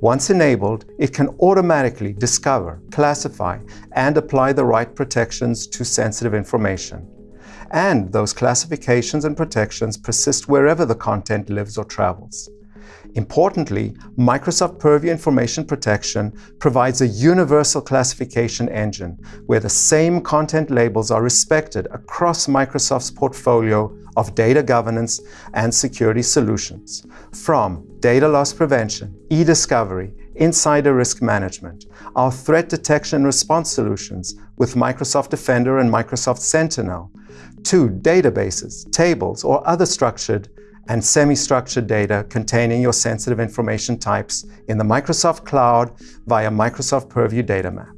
Once enabled, it can automatically discover, classify, and apply the right protections to sensitive information. And those classifications and protections persist wherever the content lives or travels. Importantly, Microsoft Purview Information Protection provides a universal classification engine where the same content labels are respected across Microsoft's portfolio of data governance and security solutions, from data loss prevention, e-discovery, insider risk management, our threat detection and response solutions with Microsoft Defender and Microsoft Sentinel, to databases, tables, or other structured and semi-structured data containing your sensitive information types in the Microsoft Cloud via Microsoft Purview Data Map.